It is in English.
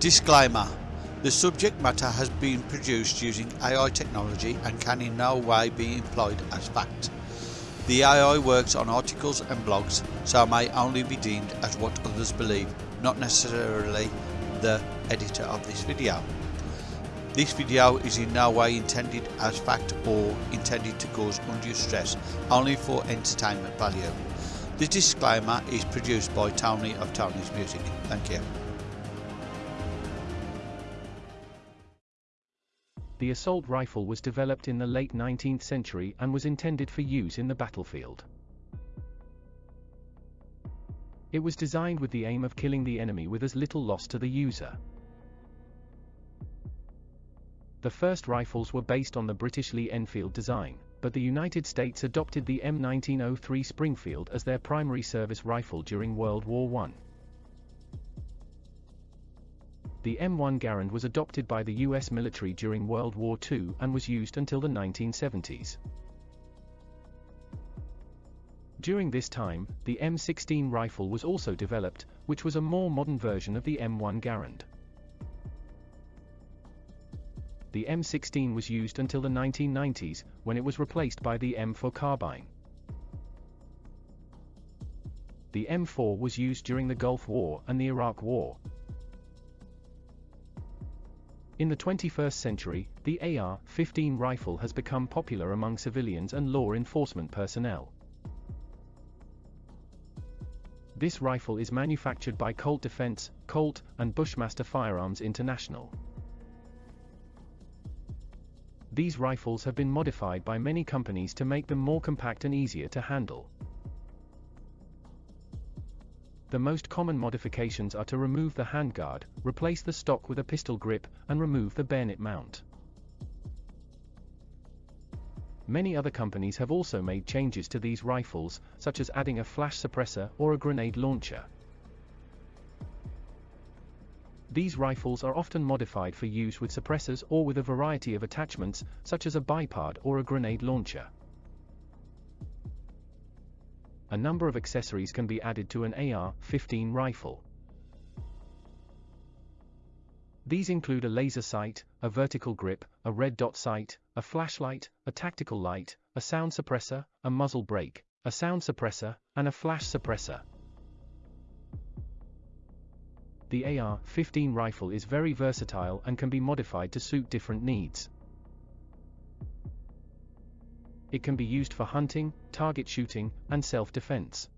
Disclaimer The subject matter has been produced using AI technology and can in no way be employed as fact. The AI works on articles and blogs, so may only be deemed as what others believe, not necessarily the editor of this video. This video is in no way intended as fact or intended to cause undue stress, only for entertainment value. The disclaimer is produced by Tony of Tony's Music. Thank you. The assault rifle was developed in the late 19th century and was intended for use in the battlefield. It was designed with the aim of killing the enemy with as little loss to the user. The first rifles were based on the British Lee Enfield design, but the United States adopted the M1903 Springfield as their primary service rifle during World War I. The M1 Garand was adopted by the US military during World War II and was used until the 1970s. During this time, the M16 rifle was also developed, which was a more modern version of the M1 Garand. The M16 was used until the 1990s, when it was replaced by the M4 carbine. The M4 was used during the Gulf War and the Iraq War, in the 21st century, the AR-15 rifle has become popular among civilians and law enforcement personnel. This rifle is manufactured by Colt Defense, Colt, and Bushmaster Firearms International. These rifles have been modified by many companies to make them more compact and easier to handle. The most common modifications are to remove the handguard, replace the stock with a pistol grip, and remove the bayonet mount. Many other companies have also made changes to these rifles, such as adding a flash suppressor or a grenade launcher. These rifles are often modified for use with suppressors or with a variety of attachments, such as a bipod or a grenade launcher a number of accessories can be added to an AR-15 rifle. These include a laser sight, a vertical grip, a red dot sight, a flashlight, a tactical light, a sound suppressor, a muzzle brake, a sound suppressor, and a flash suppressor. The AR-15 rifle is very versatile and can be modified to suit different needs. It can be used for hunting, target shooting, and self-defense.